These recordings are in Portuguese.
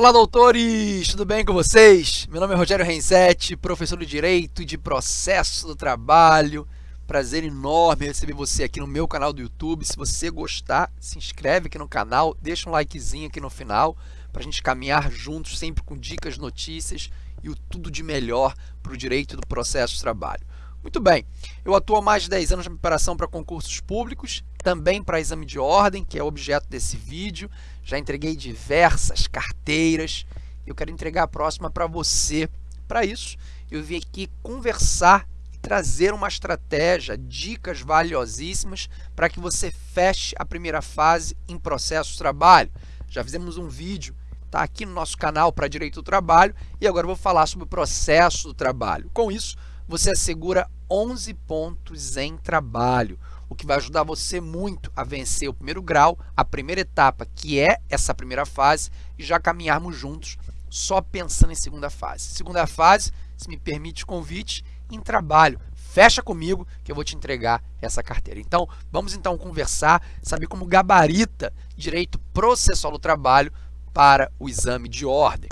Olá, doutores! Tudo bem com vocês? Meu nome é Rogério Renzetti, professor de Direito e de Processo do Trabalho. Prazer enorme receber você aqui no meu canal do YouTube. Se você gostar, se inscreve aqui no canal, deixa um likezinho aqui no final para a gente caminhar juntos, sempre com dicas, notícias e o tudo de melhor para o direito do processo de trabalho. Muito bem, eu atuo há mais de 10 anos na preparação para concursos públicos, também para exame de ordem, que é o objeto desse vídeo. Já entreguei diversas carteiras, eu quero entregar a próxima para você. Para isso, eu vim aqui conversar e trazer uma estratégia, dicas valiosíssimas para que você feche a primeira fase em processo de trabalho. Já fizemos um vídeo tá aqui no nosso canal para Direito do Trabalho e agora vou falar sobre o processo do trabalho. Com isso, você assegura 11 pontos em trabalho, o que vai ajudar você muito a vencer o primeiro grau, a primeira etapa, que é essa primeira fase, e já caminharmos juntos só pensando em segunda fase. Segunda fase, se me permite o convite, em trabalho. Fecha comigo que eu vou te entregar essa carteira. Então, vamos então conversar, saber como gabarita direito processual do trabalho para o exame de ordem.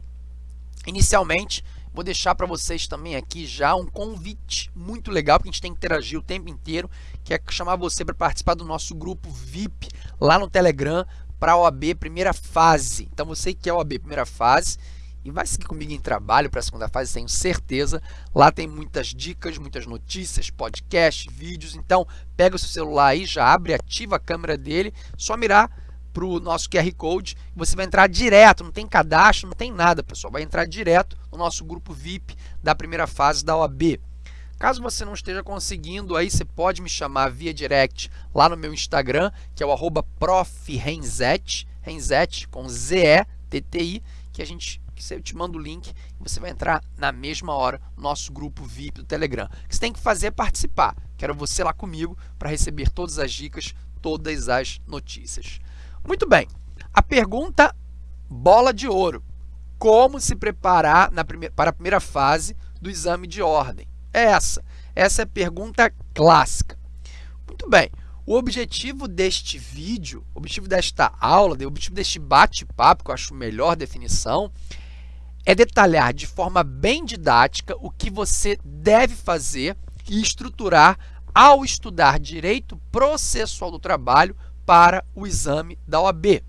Inicialmente, Vou deixar para vocês também aqui já um convite muito legal, porque a gente tem que interagir o tempo inteiro, que é chamar você para participar do nosso grupo VIP lá no Telegram para a OAB primeira fase. Então, você que é OAB primeira fase e vai seguir comigo em trabalho para a segunda fase, tenho certeza. Lá tem muitas dicas, muitas notícias, podcast, vídeos. Então, pega o seu celular aí, já abre, ativa a câmera dele, só mirar para o nosso QR Code, você vai entrar direto, não tem cadastro, não tem nada, pessoal, vai entrar direto no nosso grupo VIP da primeira fase da OAB. Caso você não esteja conseguindo, aí você pode me chamar via direct lá no meu Instagram, que é o arroba profrenzete, Renzete com Z-E-T-T-I, que a gente eu te mando o link e você vai entrar na mesma hora no nosso grupo VIP do Telegram. O que você tem que fazer é participar. Quero você lá comigo para receber todas as dicas, todas as notícias. Muito bem, a pergunta bola de ouro. Como se preparar primeira, para a primeira fase do exame de ordem? É essa. Essa é a pergunta clássica. Muito bem, o objetivo deste vídeo, o objetivo desta aula, o objetivo deste bate-papo, que eu acho melhor definição, é detalhar de forma bem didática o que você deve fazer e estruturar ao estudar direito processual do trabalho para o exame da OAB.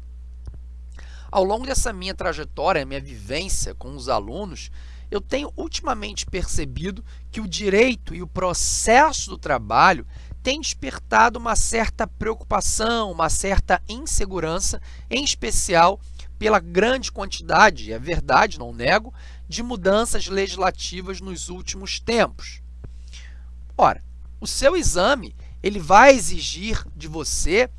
Ao longo dessa minha trajetória, minha vivência com os alunos, eu tenho ultimamente percebido que o direito e o processo do trabalho têm despertado uma certa preocupação, uma certa insegurança, em especial pela grande quantidade, é verdade, não nego, de mudanças legislativas nos últimos tempos. Ora, o seu exame ele vai exigir de você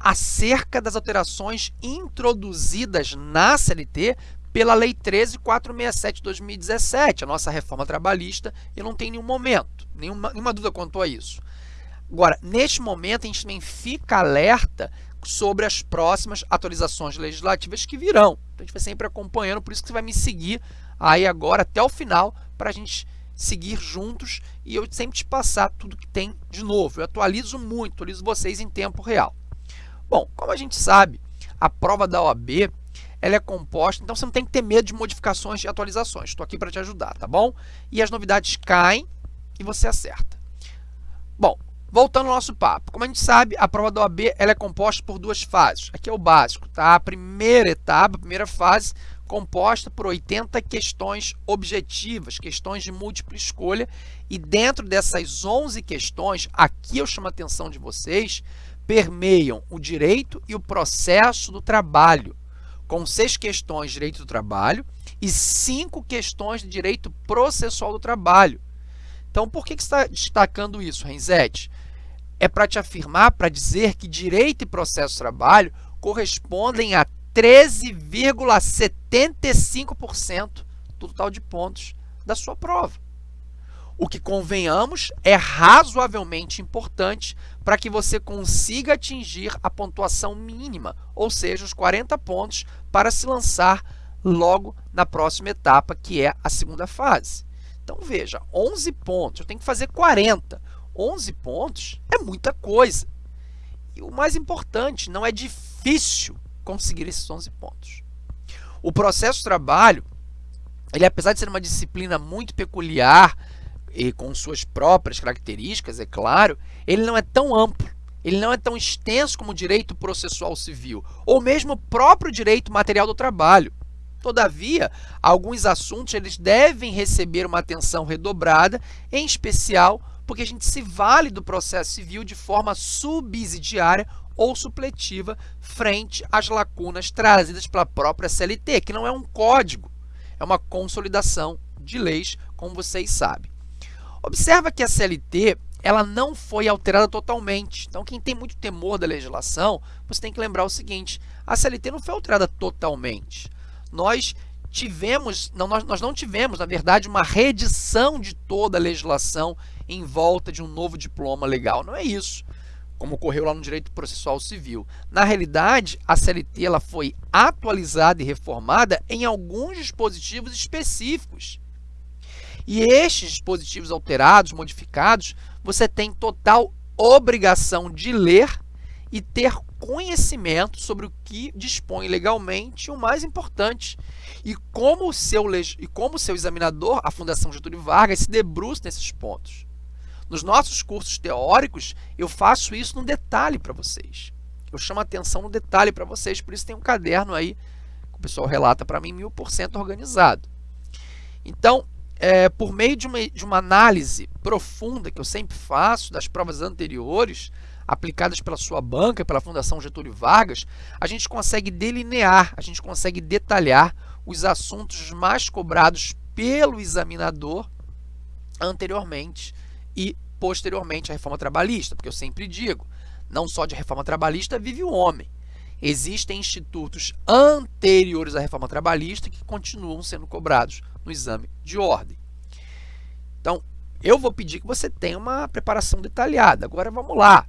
acerca das alterações introduzidas na CLT pela Lei 13.467 de 2017, a nossa reforma trabalhista, e não tem nenhum momento, nenhuma, nenhuma dúvida quanto a isso. Agora, neste momento, a gente também fica alerta sobre as próximas atualizações legislativas que virão. Então, a gente vai sempre acompanhando, por isso que você vai me seguir aí agora até o final para a gente seguir juntos e eu sempre te passar tudo que tem de novo. Eu atualizo muito, atualizo vocês em tempo real. Bom, como a gente sabe, a prova da OAB ela é composta, então você não tem que ter medo de modificações e atualizações. Estou aqui para te ajudar, tá bom? E as novidades caem e você acerta. Bom, voltando ao nosso papo. Como a gente sabe, a prova da OAB ela é composta por duas fases. Aqui é o básico, tá? A primeira etapa, a primeira fase, composta por 80 questões objetivas, questões de múltipla escolha. E dentro dessas 11 questões, aqui eu chamo a atenção de vocês permeiam o direito e o processo do trabalho, com seis questões de direito do trabalho e cinco questões de direito processual do trabalho. Então, por que, que você está destacando isso, Renzete? É para te afirmar, para dizer que direito e processo do trabalho correspondem a 13,75% do total de pontos da sua prova o que convenhamos é razoavelmente importante para que você consiga atingir a pontuação mínima, ou seja, os 40 pontos para se lançar logo na próxima etapa, que é a segunda fase. Então, veja, 11 pontos, eu tenho que fazer 40. 11 pontos é muita coisa. E o mais importante, não é difícil conseguir esses 11 pontos. O processo de trabalho, ele apesar de ser uma disciplina muito peculiar e com suas próprias características, é claro, ele não é tão amplo, ele não é tão extenso como o direito processual civil, ou mesmo o próprio direito material do trabalho. Todavia, alguns assuntos eles devem receber uma atenção redobrada, em especial porque a gente se vale do processo civil de forma subsidiária ou supletiva frente às lacunas trazidas pela própria CLT, que não é um código, é uma consolidação de leis, como vocês sabem. Observa que a CLT ela não foi alterada totalmente. Então, quem tem muito temor da legislação, você tem que lembrar o seguinte, a CLT não foi alterada totalmente. Nós tivemos, não, nós, nós não tivemos, na verdade, uma reedição de toda a legislação em volta de um novo diploma legal. Não é isso, como ocorreu lá no direito processual civil. Na realidade, a CLT ela foi atualizada e reformada em alguns dispositivos específicos. E estes dispositivos alterados, modificados, você tem total obrigação de ler e ter conhecimento sobre o que dispõe legalmente o mais importante, e como o seu, e como o seu examinador, a Fundação Getúlio Vargas, se debruça nesses pontos. Nos nossos cursos teóricos, eu faço isso no detalhe para vocês. Eu chamo a atenção no detalhe para vocês, por isso tem um caderno aí, que o pessoal relata para mim, mil por cento organizado. Então, é, por meio de uma, de uma análise profunda que eu sempre faço das provas anteriores, aplicadas pela sua banca, pela Fundação Getúlio Vargas, a gente consegue delinear, a gente consegue detalhar os assuntos mais cobrados pelo examinador anteriormente e posteriormente à reforma trabalhista, porque eu sempre digo, não só de reforma trabalhista vive o homem. Existem institutos anteriores à reforma trabalhista que continuam sendo cobrados no exame de ordem. Então, eu vou pedir que você tenha uma preparação detalhada. Agora, vamos lá.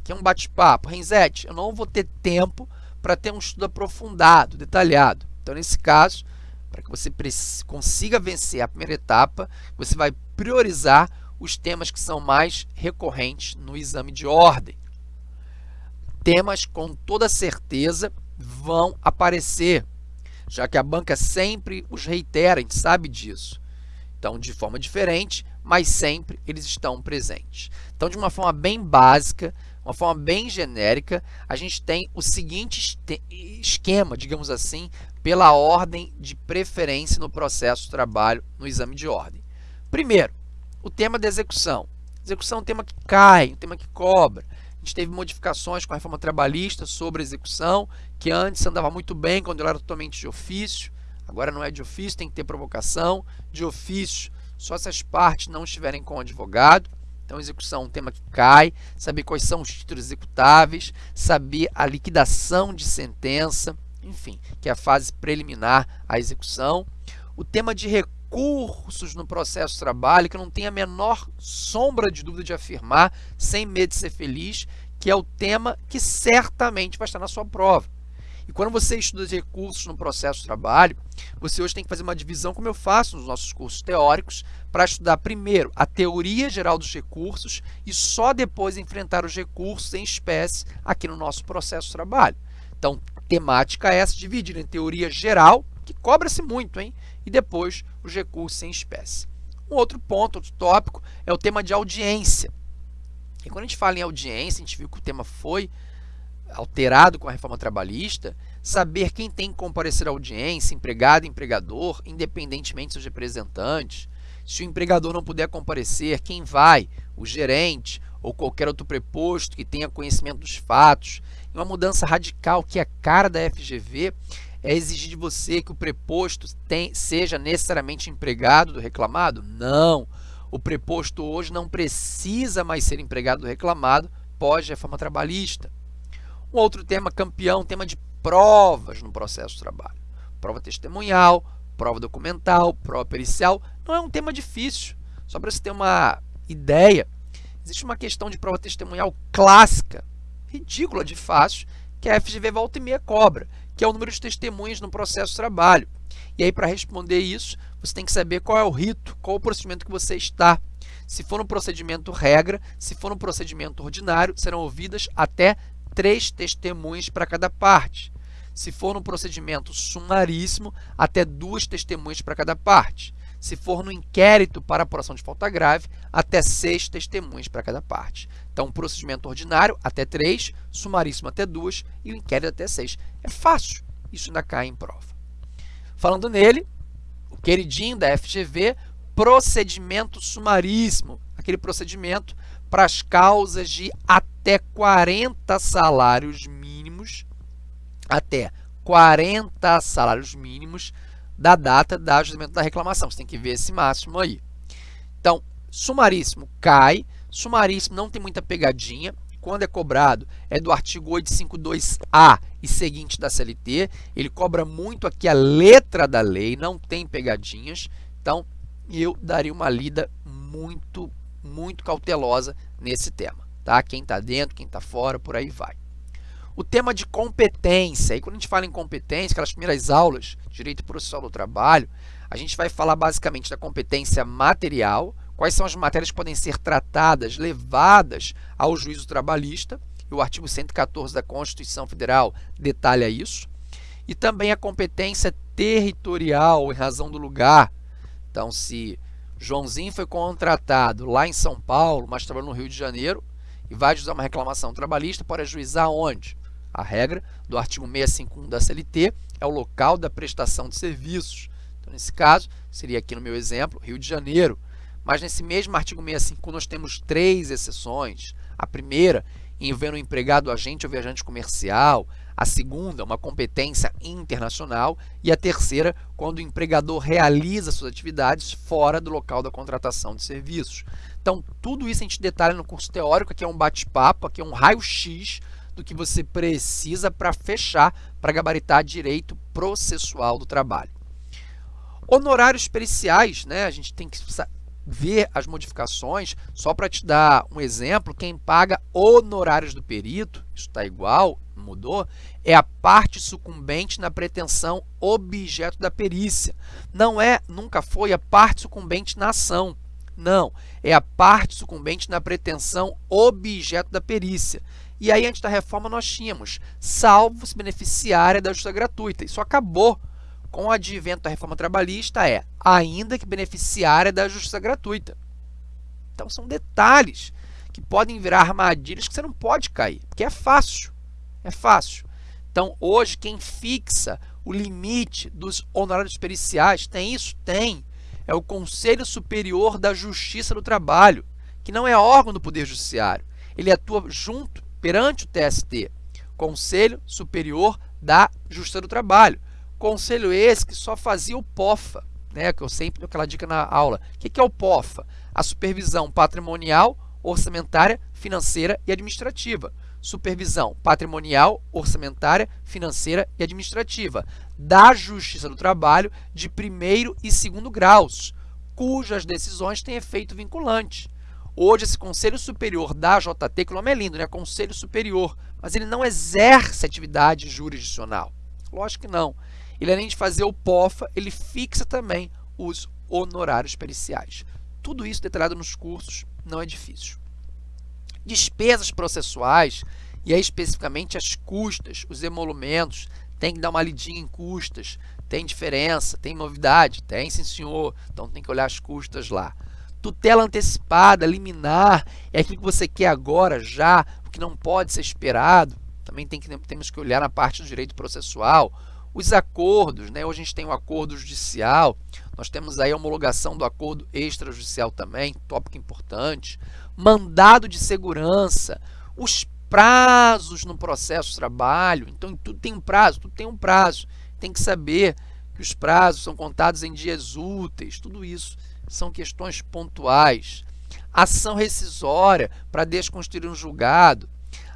Aqui é um bate-papo. Renzete, eu não vou ter tempo para ter um estudo aprofundado, detalhado. Então, nesse caso, para que você consiga vencer a primeira etapa, você vai priorizar os temas que são mais recorrentes no exame de ordem. Temas com toda certeza vão aparecer, já que a banca sempre os reitera, a gente sabe disso. Então, de forma diferente, mas sempre eles estão presentes. Então, de uma forma bem básica, uma forma bem genérica, a gente tem o seguinte esquema, digamos assim, pela ordem de preferência no processo de trabalho no exame de ordem. Primeiro, o tema da execução. Execução é um tema que cai, um tema que cobra. Gente teve modificações com a reforma trabalhista sobre execução, que antes andava muito bem quando ela era totalmente de ofício. Agora não é de ofício, tem que ter provocação. De ofício, só se as partes não estiverem com o advogado. Então, execução é um tema que cai, saber quais são os títulos executáveis, saber a liquidação de sentença, enfim, que é a fase preliminar à execução. O tema de recurso recursos no processo de trabalho que eu não tenho a menor sombra de dúvida de afirmar, sem medo de ser feliz, que é o tema que certamente vai estar na sua prova. E quando você estuda os recursos no processo de trabalho, você hoje tem que fazer uma divisão, como eu faço nos nossos cursos teóricos, para estudar primeiro a teoria geral dos recursos e só depois enfrentar os recursos em espécie aqui no nosso processo de trabalho. Então, temática é essa, dividida em teoria geral, que cobra-se muito, hein? E depois os recursos em espécie. Um outro ponto, outro tópico, é o tema de audiência. E quando a gente fala em audiência, a gente viu que o tema foi alterado com a reforma trabalhista, saber quem tem que comparecer à audiência, empregado, empregador, independentemente dos representantes. Se o empregador não puder comparecer, quem vai? O gerente ou qualquer outro preposto que tenha conhecimento dos fatos. E uma mudança radical que é cara da FGV é exigir de você que o preposto tem, seja necessariamente empregado do reclamado? Não. O preposto hoje não precisa mais ser empregado do reclamado pós-reforma trabalhista. Um outro tema campeão, tema de provas no processo de trabalho. Prova testemunhal, prova documental, prova pericial. Não é um tema difícil. Só para você ter uma ideia, existe uma questão de prova testemunhal clássica, ridícula de fácil, que a FGV volta e meia cobra, que é o número de testemunhas no processo de trabalho. E aí, para responder isso, você tem que saber qual é o rito, qual o procedimento que você está. Se for um procedimento regra, se for um procedimento ordinário, serão ouvidas até três testemunhas para cada parte. Se for no procedimento sumaríssimo, até duas testemunhas para cada parte. Se for no inquérito para apuração de falta grave, até seis testemunhas para cada parte. Então, procedimento ordinário, até três, sumaríssimo até duas e o inquérito até seis. É fácil, isso ainda cai em prova. Falando nele, o queridinho da FGV, procedimento sumaríssimo, aquele procedimento para as causas de até 40 salários mínimos, até 40 salários mínimos da data da ajustamento da reclamação. Você tem que ver esse máximo aí. Então, sumaríssimo cai, sumaríssimo não tem muita pegadinha. Quando é cobrado, é do artigo 852A e seguinte da CLT. Ele cobra muito aqui a letra da lei, não tem pegadinhas. Então, eu daria uma lida muito, muito cautelosa nesse tema. Tá? Quem está dentro, quem está fora, por aí vai. O tema de competência, e quando a gente fala em competência, aquelas primeiras aulas, direito processual do trabalho, a gente vai falar basicamente da competência material, quais são as matérias que podem ser tratadas, levadas ao juízo trabalhista, e o artigo 114 da Constituição Federal detalha isso, e também a competência territorial em razão do lugar. Então, se Joãozinho foi contratado lá em São Paulo, mas trabalhou no Rio de Janeiro, e vai ajuizar uma reclamação trabalhista, pode ajuizar onde? A regra do artigo 651 da CLT é o local da prestação de serviços. Então, nesse caso, seria aqui no meu exemplo, Rio de Janeiro. Mas nesse mesmo artigo 651 nós temos três exceções. A primeira, envolvendo o empregado agente ou viajante comercial. A segunda, uma competência internacional. E a terceira, quando o empregador realiza suas atividades fora do local da contratação de serviços. Então, tudo isso a gente detalha no curso teórico, aqui é um bate-papo, aqui é um raio-x do que você precisa para fechar, para gabaritar direito processual do trabalho. Honorários periciais, né? a gente tem que ver as modificações, só para te dar um exemplo, quem paga honorários do perito, isso está igual, mudou, é a parte sucumbente na pretensão objeto da perícia. Não é, nunca foi a parte sucumbente na ação. Não, é a parte sucumbente na pretensão objeto da perícia. E aí, antes da reforma, nós tínhamos salvo se beneficiária da justiça gratuita. Isso acabou com o advento da reforma trabalhista, é ainda que beneficiária da justiça gratuita. Então, são detalhes que podem virar armadilhas que você não pode cair, porque é fácil, é fácil. Então, hoje, quem fixa o limite dos honorários periciais, tem isso? Tem. É o Conselho Superior da Justiça do Trabalho, que não é órgão do Poder Judiciário. Ele atua junto perante o TST, Conselho Superior da Justiça do Trabalho. Conselho esse que só fazia o POFA, né, que eu sempre dou aquela dica na aula. O que é o POFA? A supervisão patrimonial, orçamentária, financeira e administrativa. Supervisão patrimonial, orçamentária, financeira e administrativa da Justiça do Trabalho de primeiro e segundo graus, cujas decisões têm efeito vinculante. Hoje, esse Conselho Superior da JT, que o nome é lindo, né? Conselho Superior, mas ele não exerce atividade jurisdicional. Lógico que não. Ele, além de fazer o POFA, ele fixa também os honorários periciais. Tudo isso detalhado nos cursos, não é difícil. Despesas processuais, e aí especificamente as custas, os emolumentos, tem que dar uma lidinha em custas, tem diferença, tem novidade? Tem, sim senhor, então tem que olhar as custas lá. Tutela antecipada, liminar, é aquilo que você quer agora, já, o que não pode ser esperado. Também tem que, temos que olhar na parte do direito processual. Os acordos, né? hoje a gente tem o um acordo judicial, nós temos aí a homologação do acordo extrajudicial também, tópico importante. Mandado de segurança, os prazos no processo de trabalho, então tudo tem um prazo, tudo tem um prazo. Tem que saber que os prazos são contados em dias úteis, tudo isso são questões pontuais. Ação rescisória para desconstruir um julgado.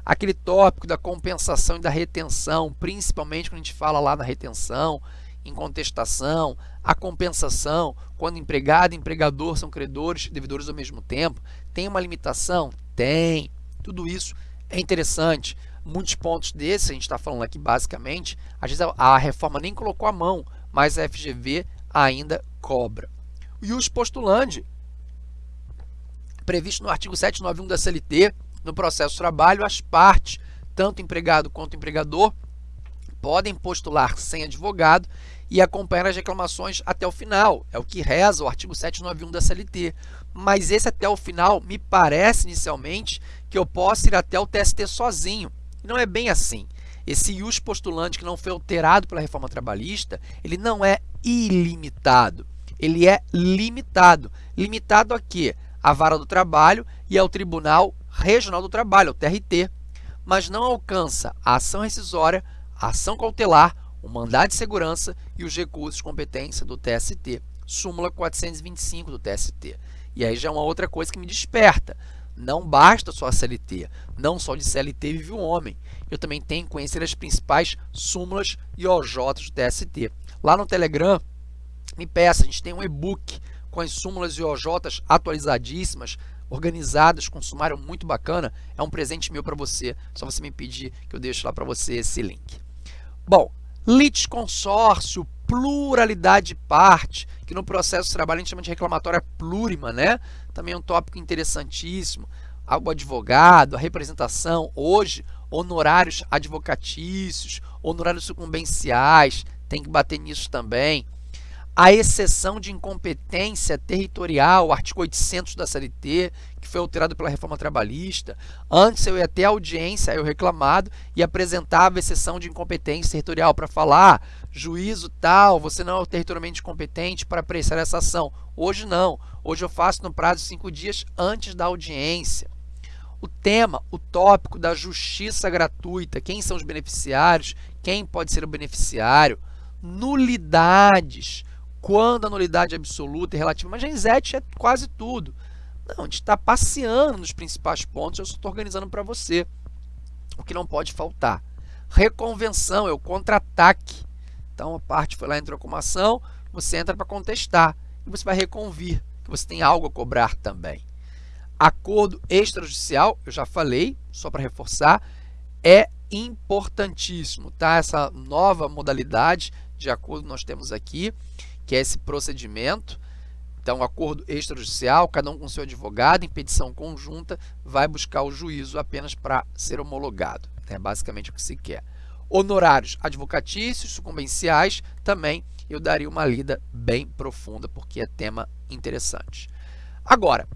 Aquele tópico da compensação e da retenção, principalmente quando a gente fala lá na retenção, em contestação, a compensação, quando empregado e empregador são credores e devedores ao mesmo tempo, tem uma limitação? Tem. Tudo isso é interessante. Muitos pontos desses, a gente está falando aqui basicamente, às vezes a reforma nem colocou a mão, mas a FGV ainda cobra os postulandi, previsto no artigo 791 da CLT, no processo de trabalho, as partes, tanto empregado quanto empregador, podem postular sem advogado e acompanhar as reclamações até o final. É o que reza o artigo 791 da CLT. Mas esse até o final me parece inicialmente que eu posso ir até o TST sozinho. Não é bem assim. Esse ius postulante que não foi alterado pela reforma trabalhista, ele não é ilimitado. Ele é limitado. Limitado a quê? A vara do trabalho e ao Tribunal Regional do Trabalho, o TRT. Mas não alcança a ação rescisória, a ação cautelar, o mandado de segurança e os recursos de competência do TST. Súmula 425 do TST. E aí já é uma outra coisa que me desperta. Não basta só a CLT, não só de CLT vive o homem. Eu também tenho que conhecer as principais súmulas e OJs do TST. Lá no Telegram, me peça, a gente tem um e-book com as súmulas e OJs atualizadíssimas, organizadas, com um sumário muito bacana. É um presente meu para você, só você me pedir que eu deixo lá para você esse link. Bom, litisconsórcio, pluralidade de parte, que no processo de trabalho a gente chama de reclamatória plurima, né? Também é um tópico interessantíssimo. O advogado, a representação, hoje, honorários advocatícios, honorários sucumbenciais, tem que bater nisso também a exceção de incompetência territorial, artigo 800 da CLT, que foi alterado pela reforma trabalhista. Antes eu ia até a audiência, eu reclamado, e apresentava exceção de incompetência territorial para falar, juízo tal, você não é territorialmente competente para apreciar essa ação. Hoje não, hoje eu faço no prazo de cinco dias antes da audiência. O tema, o tópico da justiça gratuita, quem são os beneficiários, quem pode ser o beneficiário, nulidades, quando a nulidade é absoluta e relativa, mas Genzete é quase tudo. Não, a gente está passeando nos principais pontos, eu só estou organizando para você. O que não pode faltar. Reconvenção é o contra-ataque. Então, a parte foi lá, entrou com uma ação, você entra para contestar. E você vai reconvir, que você tem algo a cobrar também. Acordo extrajudicial, eu já falei, só para reforçar, é importantíssimo, tá? Essa nova modalidade de acordo nós temos aqui que é esse procedimento. Então, acordo extrajudicial, cada um com seu advogado, em petição conjunta, vai buscar o juízo apenas para ser homologado. É basicamente o que se quer. Honorários advocatícios, sucumbenciais, também eu daria uma lida bem profunda, porque é tema interessante. Agora,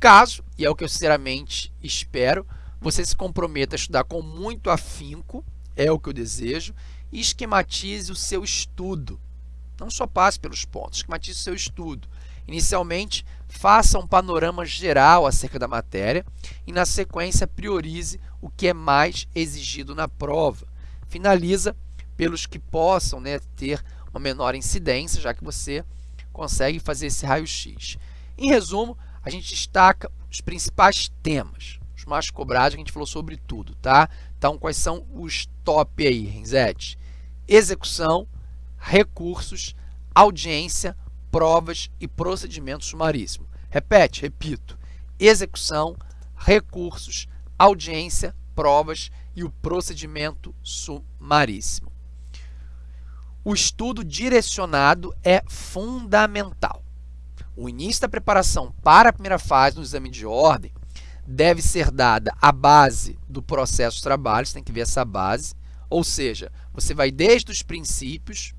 caso, e é o que eu sinceramente espero, você se comprometa a estudar com muito afinco, é o que eu desejo, e esquematize o seu estudo. Não só passe pelos pontos, esquematize seu estudo. Inicialmente, faça um panorama geral acerca da matéria e, na sequência, priorize o que é mais exigido na prova. Finaliza pelos que possam né, ter uma menor incidência, já que você consegue fazer esse raio-x. Em resumo, a gente destaca os principais temas, os mais cobrados, a gente falou sobre tudo, tá? Então, quais são os top aí, Renzete? Execução, recursos, audiência, provas e procedimento sumaríssimo. Repete, repito, execução, recursos, audiência, provas e o procedimento sumaríssimo. O estudo direcionado é fundamental. O início da preparação para a primeira fase no exame de ordem deve ser dada a base do processo de trabalho, você tem que ver essa base, ou seja, você vai desde os princípios,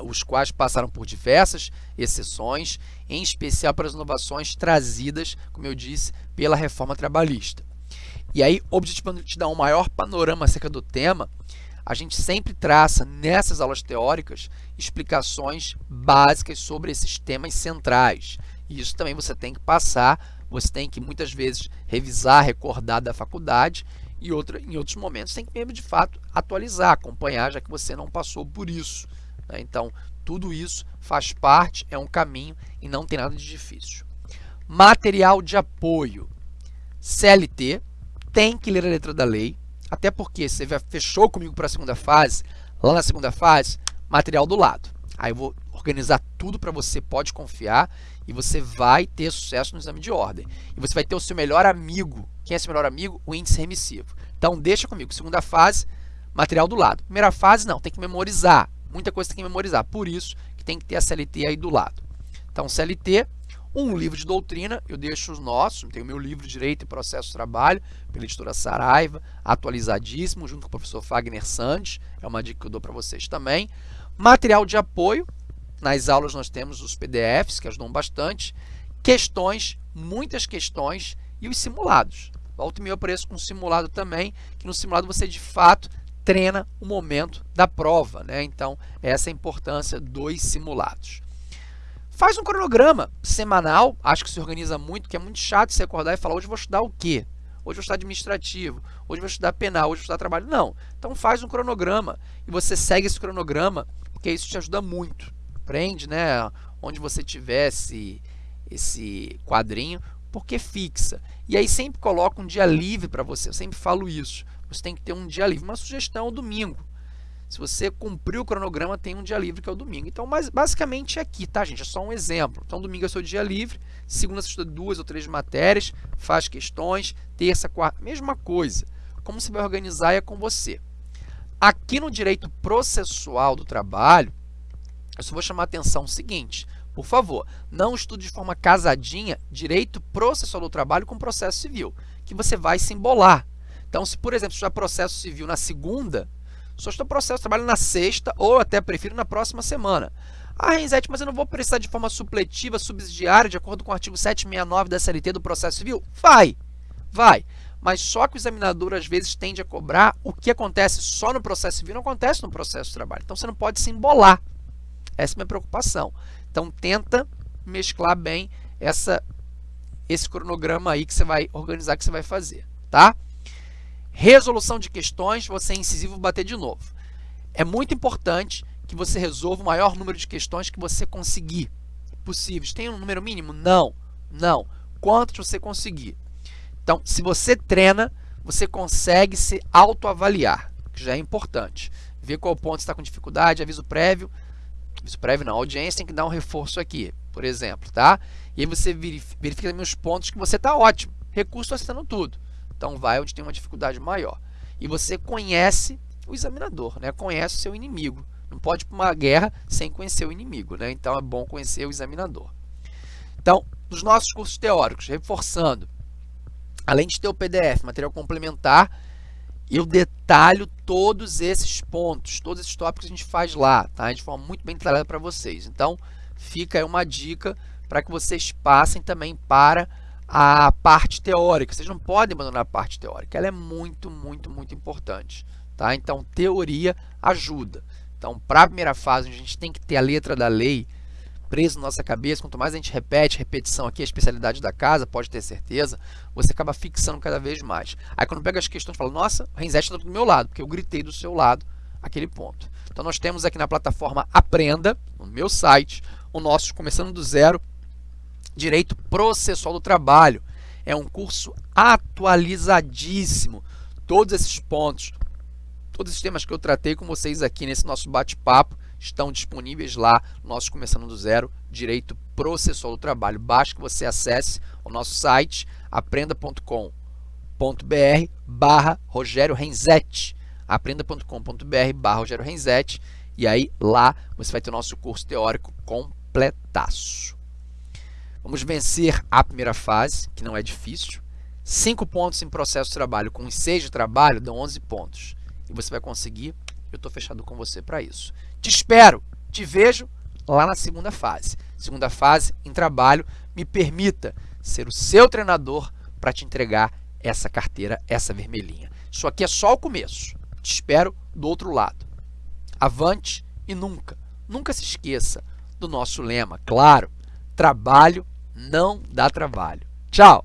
os quais passaram por diversas exceções, em especial para as inovações trazidas, como eu disse, pela reforma trabalhista. E aí, objetivando te dar um maior panorama acerca do tema, a gente sempre traça nessas aulas teóricas explicações básicas sobre esses temas centrais. E isso também você tem que passar, você tem que muitas vezes revisar, recordar da faculdade e outra, em outros momentos tem que mesmo de fato atualizar, acompanhar, já que você não passou por isso. Né? Então, tudo isso faz parte, é um caminho e não tem nada de difícil. Material de apoio. CLT tem que ler a letra da lei, até porque você fechou comigo para a segunda fase, lá na segunda fase, material do lado. Aí eu vou organizar tudo para você, pode confiar, e você vai ter sucesso no exame de ordem. E você vai ter o seu melhor amigo. Quem é seu melhor amigo? O índice remissivo. Então, deixa comigo. Segunda fase, material do lado. Primeira fase, não, tem que memorizar muita coisa tem que memorizar. Por isso que tem que ter a CLT aí do lado. Então, CLT, um livro de doutrina, eu deixo os nossos, tem o meu livro Direito e Processo de Trabalho, pela editora Saraiva, atualizadíssimo, junto com o professor Fagner Sandes, é uma dica que eu dou para vocês também. Material de apoio, nas aulas nós temos os PDFs, que ajudam bastante, questões, muitas questões e os simulados. Volta e meia eu com simulado também, que no simulado você de fato treina o momento da prova. Né? Então, essa é a importância dos simulados. Faz um cronograma semanal, acho que se organiza muito, que é muito chato você acordar e falar, hoje vou estudar o quê? Hoje vou estudar administrativo, hoje vou estudar penal, hoje vou estudar trabalho. Não, então faz um cronograma e você segue esse cronograma, porque isso te ajuda muito. Prende, né, onde você tivesse esse quadrinho, porque fixa. E aí sempre coloca um dia livre para você, eu sempre falo isso. Você tem que ter um dia livre. Uma sugestão é o domingo. Se você cumprir o cronograma, tem um dia livre que é o domingo. Então, mas, basicamente é aqui, tá, gente? É só um exemplo. Então, domingo é seu dia livre, segunda você estuda duas ou três matérias, faz questões, terça, quarta, mesma coisa. Como você vai organizar é com você. Aqui no direito processual do trabalho, eu só vou chamar a atenção o seguinte, por favor, não estude de forma casadinha direito processual do trabalho com processo civil, que você vai se embolar. Então, se, por exemplo, estudar processo civil na segunda, só estou processo trabalho na sexta ou até prefiro na próxima semana. Ah, Renzete, mas eu não vou precisar de forma supletiva, subsidiária, de acordo com o artigo 769 da CLT do processo civil? Vai, vai. Mas só que o examinador, às vezes, tende a cobrar o que acontece só no processo civil, não acontece no processo de trabalho. Então, você não pode se embolar. Essa é a minha preocupação. Então, tenta mesclar bem essa, esse cronograma aí que você vai organizar, que você vai fazer, tá? Resolução de questões, você é incisivo bater de novo. É muito importante que você resolva o maior número de questões que você conseguir possíveis. Tem um número mínimo? Não, não. Quantos você conseguir? Então, se você treina, você consegue se autoavaliar, que já é importante. Ver qual ponto está com dificuldade, aviso prévio. Aviso prévio não, a audiência tem que dar um reforço aqui, por exemplo, tá? E aí você verifica também os pontos que você está ótimo. Recurso acertando tudo. Então, vai onde tem uma dificuldade maior. E você conhece o examinador, né? conhece o seu inimigo. Não pode ir para uma guerra sem conhecer o inimigo. Né? Então, é bom conhecer o examinador. Então, nos nossos cursos teóricos, reforçando, além de ter o PDF, material complementar, eu detalho todos esses pontos, todos esses tópicos que a gente faz lá, tá? de forma muito bem detalhada para vocês. Então, fica aí uma dica para que vocês passem também para a parte teórica. Vocês não podem abandonar a parte teórica. Ela é muito, muito, muito importante. Tá? Então, teoria ajuda. Então, para a primeira fase, a gente tem que ter a letra da lei presa na nossa cabeça. Quanto mais a gente repete, repetição aqui, a especialidade da casa, pode ter certeza, você acaba fixando cada vez mais. Aí, quando pega as questões, fala, nossa, o Renzete está do meu lado, porque eu gritei do seu lado aquele ponto. Então, nós temos aqui na plataforma Aprenda, no meu site, o nosso Começando do Zero, Direito Processual do Trabalho. É um curso atualizadíssimo. Todos esses pontos, todos esses temas que eu tratei com vocês aqui nesse nosso bate-papo estão disponíveis lá no nosso Começando do Zero, Direito Processual do Trabalho. Basta que você acesse o nosso site aprenda.com.br barra Rogério Renzetti aprenda.com.br barra Rogério Renzetti e aí lá você vai ter o nosso curso teórico completaço. Vamos vencer a primeira fase, que não é difícil. 5 pontos em processo de trabalho com 6 de trabalho dão 11 pontos. E você vai conseguir, eu estou fechado com você para isso. Te espero, te vejo lá na segunda fase. Segunda fase, em trabalho, me permita ser o seu treinador para te entregar essa carteira, essa vermelhinha. Isso aqui é só o começo. Te espero do outro lado. Avante e nunca, nunca se esqueça do nosso lema, claro, trabalho não dá trabalho. Tchau!